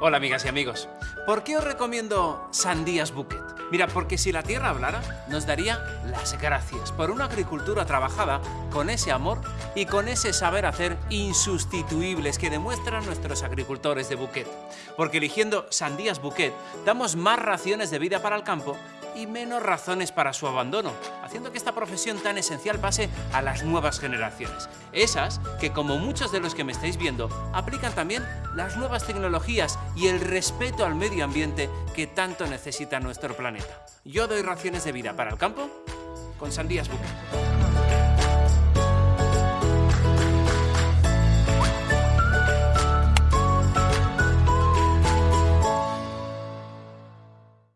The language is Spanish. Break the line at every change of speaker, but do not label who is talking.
Hola amigas y amigos. ¿Por qué os recomiendo Sandías Bouquet? Mira, porque si la tierra hablara, nos daría las gracias por una agricultura trabajada con ese amor y con ese saber hacer insustituibles que demuestran nuestros agricultores de Bouquet. Porque eligiendo Sandías Bouquet, damos más raciones de vida para el campo y menos razones para su abandono, haciendo que esta profesión tan esencial pase a las nuevas generaciones. Esas que, como muchos de los que me estáis viendo, aplican también las nuevas tecnologías y el respeto al medio ambiente que tanto necesita nuestro planeta. Yo doy raciones de vida para el campo con Sandías Bouquet.